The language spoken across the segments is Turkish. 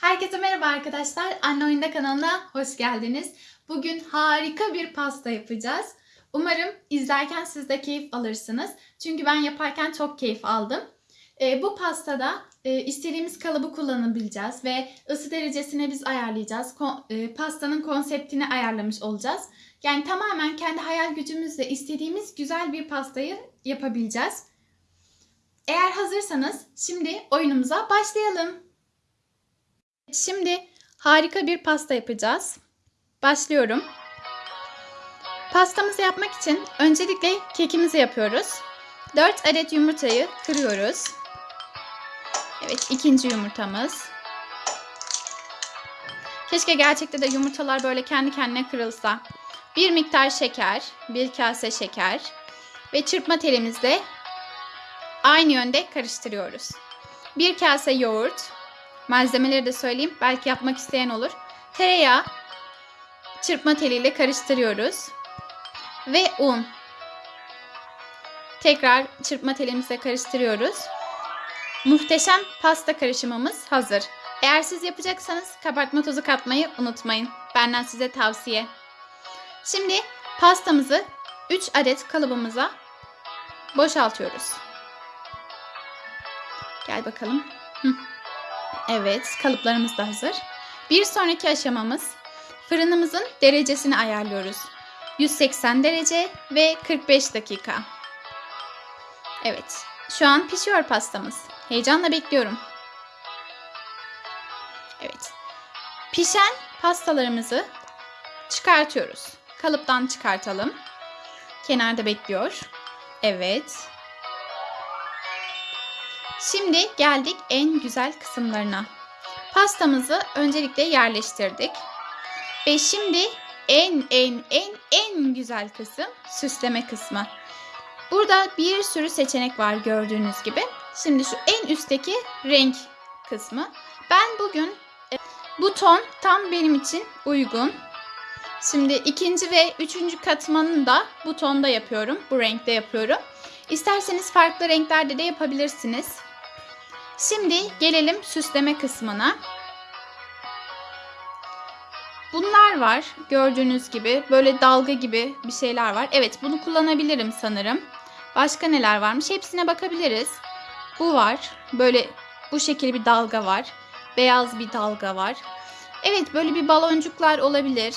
Herkese merhaba arkadaşlar. Anne Oyunda kanalına hoş geldiniz. Bugün harika bir pasta yapacağız. Umarım izlerken siz de keyif alırsınız. Çünkü ben yaparken çok keyif aldım. Ee, bu pastada e, istediğimiz kalıbı kullanabileceğiz ve ısı derecesini biz ayarlayacağız. Ko- e, pastanın konseptini ayarlamış olacağız. Yani tamamen kendi hayal gücümüzle istediğimiz güzel bir pastayı yapabileceğiz. Eğer hazırsanız şimdi oyunumuza başlayalım. Şimdi harika bir pasta yapacağız. Başlıyorum. Pastamızı yapmak için öncelikle kekimizi yapıyoruz. 4 adet yumurtayı kırıyoruz. Evet ikinci yumurtamız. Keşke gerçekte de yumurtalar böyle kendi kendine kırılsa. Bir miktar şeker, bir kase şeker ve çırpma telimizle aynı yönde karıştırıyoruz. Bir kase yoğurt, malzemeleri de söyleyeyim belki yapmak isteyen olur. Tereyağı çırpma teliyle karıştırıyoruz ve un. Tekrar çırpma telimizle karıştırıyoruz. Muhteşem pasta karışımımız hazır. Eğer siz yapacaksanız kabartma tozu katmayı unutmayın. Benden size tavsiye. Şimdi pastamızı 3 adet kalıbımıza boşaltıyoruz. Gel bakalım. Hı. Evet, kalıplarımız da hazır. Bir sonraki aşamamız fırınımızın derecesini ayarlıyoruz. 180 derece ve 45 dakika. Evet, şu an pişiyor pastamız. Heyecanla bekliyorum. Evet. Pişen pastalarımızı çıkartıyoruz. Kalıptan çıkartalım. Kenarda bekliyor. Evet. Şimdi geldik en güzel kısımlarına. Pastamızı öncelikle yerleştirdik. Ve şimdi en en en en güzel kısım süsleme kısmı. Burada bir sürü seçenek var gördüğünüz gibi. Şimdi şu en üstteki renk kısmı. Ben bugün e, bu ton tam benim için uygun. Şimdi ikinci ve üçüncü katmanını da bu tonda yapıyorum. Bu renkte yapıyorum. İsterseniz farklı renklerde de yapabilirsiniz. Şimdi gelelim süsleme kısmına. Bunlar var. Gördüğünüz gibi böyle dalga gibi bir şeyler var. Evet bunu kullanabilirim sanırım. Başka neler varmış? Hepsine bakabiliriz. Bu var. Böyle bu şekilde bir dalga var. Beyaz bir dalga var. Evet böyle bir baloncuklar olabilir.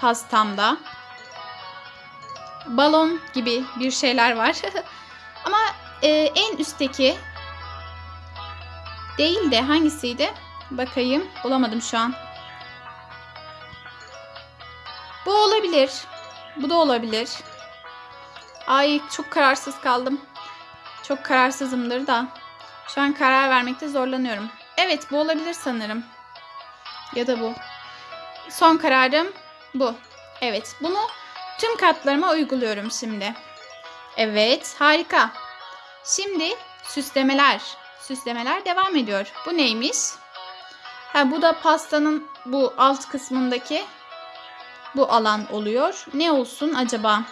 Pastamda. Balon gibi bir şeyler var. Ama e, en üstteki değil de hangisiydi? Bakayım. Bulamadım şu an. Bu olabilir. Bu da olabilir. Ay çok kararsız kaldım. Çok kararsızımdır da. Şu an karar vermekte zorlanıyorum. Evet bu olabilir sanırım. Ya da bu. Son kararım bu. Evet bunu tüm katlarıma uyguluyorum şimdi. Evet harika. Şimdi süslemeler. Süslemeler devam ediyor. Bu neymiş? Ha bu da pastanın bu alt kısmındaki bu alan oluyor. Ne olsun acaba?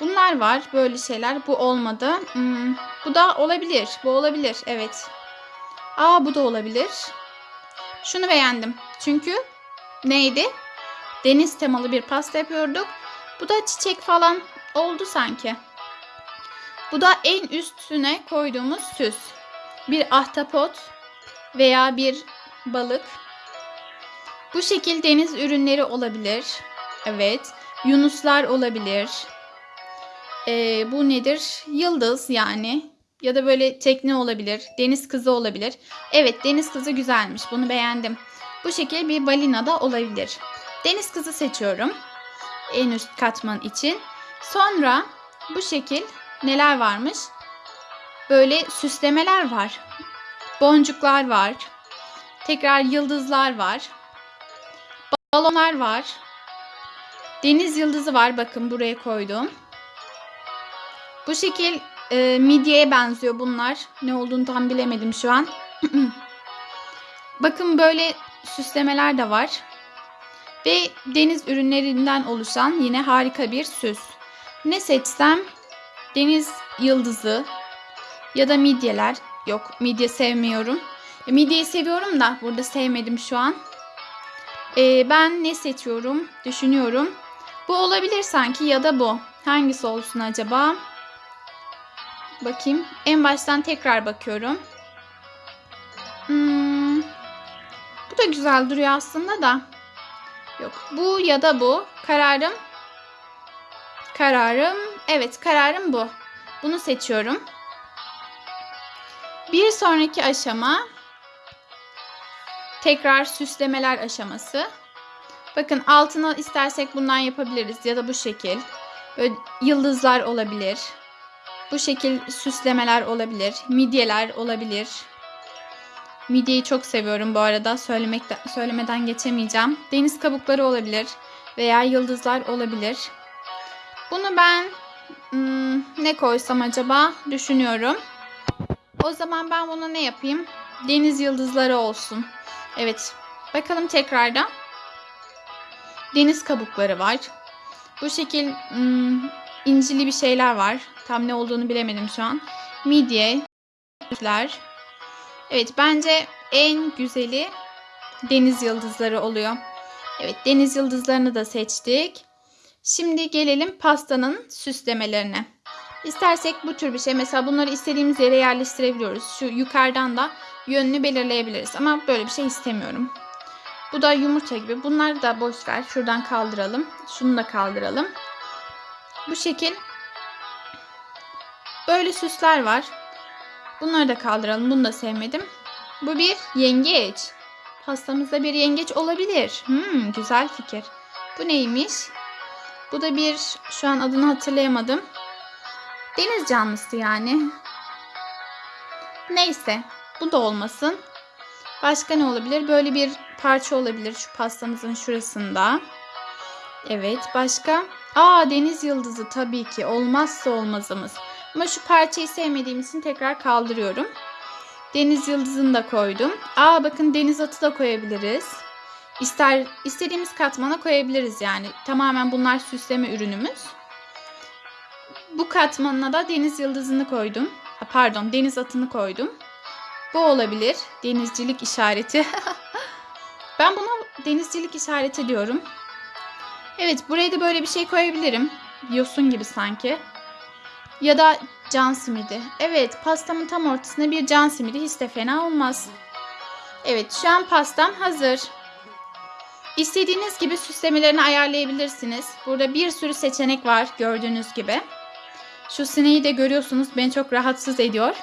Bunlar var. Böyle şeyler. Bu olmadı. Hmm, bu da olabilir. Bu olabilir. Evet. Aa bu da olabilir. Şunu beğendim. Çünkü neydi? Deniz temalı bir pasta yapıyorduk. Bu da çiçek falan oldu sanki. Bu da en üstüne koyduğumuz süs. Bir ahtapot veya bir balık. Bu şekil deniz ürünleri olabilir. Evet. Yunuslar olabilir. Ee, bu nedir? Yıldız yani. Ya da böyle tekne olabilir. Deniz kızı olabilir. Evet deniz kızı güzelmiş. Bunu beğendim. Bu şekil bir balina da olabilir. Deniz kızı seçiyorum. En üst katman için. Sonra bu şekil neler varmış? Böyle süslemeler var. Boncuklar var. Tekrar yıldızlar var. Balonlar var. Deniz yıldızı var. Bakın buraya koydum. Bu şekil e, midyeye benziyor bunlar. Ne olduğunu tam bilemedim şu an. Bakın böyle süslemeler de var. Ve deniz ürünlerinden oluşan yine harika bir süs. Ne seçsem? Deniz yıldızı ya da midyeler. Yok midye sevmiyorum. Midyeyi seviyorum da burada sevmedim şu an. Ee, ben ne seçiyorum? Düşünüyorum. Bu olabilir sanki ya da bu. Hangisi olsun acaba? Bakayım. En baştan tekrar bakıyorum. Hmm, bu da güzel duruyor aslında da. Yok. Bu ya da bu. Kararım. Kararım. Evet kararım bu. Bunu seçiyorum. Bir sonraki aşama tekrar süslemeler aşaması. Bakın altına istersek bundan yapabiliriz ya da bu şekil. Böyle yıldızlar olabilir. Bu şekil süslemeler olabilir. Midyeler olabilir. Midyeyi çok seviyorum bu arada. Söylemekte, söylemeden geçemeyeceğim. Deniz kabukları olabilir veya yıldızlar olabilir. Bunu ben hmm, ne koysam acaba düşünüyorum. O zaman ben buna ne yapayım? Deniz yıldızları olsun. Evet. Bakalım tekrardan. Deniz kabukları var. Bu şekil hmm, incili bir şeyler var. Tam ne olduğunu bilemedim şu an. Midye. Evet bence en güzeli deniz yıldızları oluyor. Evet deniz yıldızlarını da seçtik. Şimdi gelelim pastanın süslemelerine. İstersek bu tür bir şey mesela bunları istediğimiz yere yerleştirebiliyoruz. Şu yukarıdan da yönünü belirleyebiliriz ama böyle bir şey istemiyorum. Bu da yumurta gibi. Bunları da boş ver. Şuradan kaldıralım. Şunu da kaldıralım. Bu şekil böyle süsler var. Bunları da kaldıralım. Bunu da sevmedim. Bu bir yengeç. Pastamızda bir yengeç olabilir. Hmm, güzel fikir. Bu neymiş? Bu da bir şu an adını hatırlayamadım. Deniz canlısı yani. Neyse. Bu da olmasın. Başka ne olabilir? Böyle bir parça olabilir şu pastamızın şurasında. Evet. Başka? Aa deniz yıldızı tabii ki. Olmazsa olmazımız. Ama şu parçayı sevmediğim için tekrar kaldırıyorum. Deniz yıldızını da koydum. Aa bakın deniz atı da koyabiliriz. İster istediğimiz katmana koyabiliriz yani. Tamamen bunlar süsleme ürünümüz. Bu katmanına da deniz yıldızını koydum. Pardon, deniz atını koydum. Bu olabilir. Denizcilik işareti. ben buna denizcilik işareti diyorum. Evet, buraya da böyle bir şey koyabilirim. Yosun gibi sanki. Ya da can simidi. Evet, pastamın tam ortasına bir can simidi hiç de fena olmaz. Evet, şu an pastam hazır. İstediğiniz gibi süslemelerini ayarlayabilirsiniz. Burada bir sürü seçenek var gördüğünüz gibi. Şu sineği de görüyorsunuz beni çok rahatsız ediyor.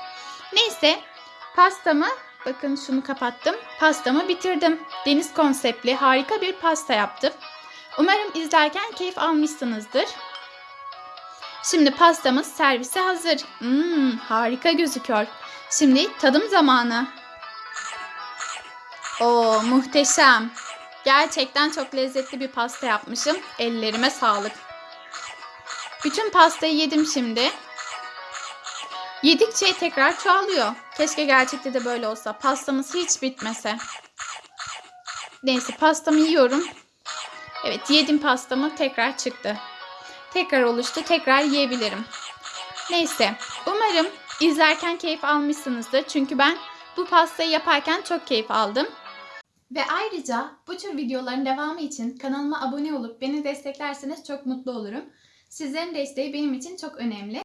Neyse pastamı bakın şunu kapattım. Pastamı bitirdim. Deniz konseptli harika bir pasta yaptım. Umarım izlerken keyif almışsınızdır. Şimdi pastamız servise hazır. Hmm, harika gözüküyor. Şimdi tadım zamanı. Oo muhteşem. Gerçekten çok lezzetli bir pasta yapmışım. Ellerime sağlık. Bütün pastayı yedim şimdi. Yedikçe tekrar çoğalıyor. Keşke gerçekte de böyle olsa. Pastamız hiç bitmese. Neyse pastamı yiyorum. Evet yedim pastamı tekrar çıktı. Tekrar oluştu. Tekrar yiyebilirim. Neyse. Umarım izlerken keyif almışsınızdır. Çünkü ben bu pastayı yaparken çok keyif aldım. Ve ayrıca bu tür videoların devamı için kanalıma abone olup beni desteklerseniz çok mutlu olurum. Sizlerin desteği benim için çok önemli.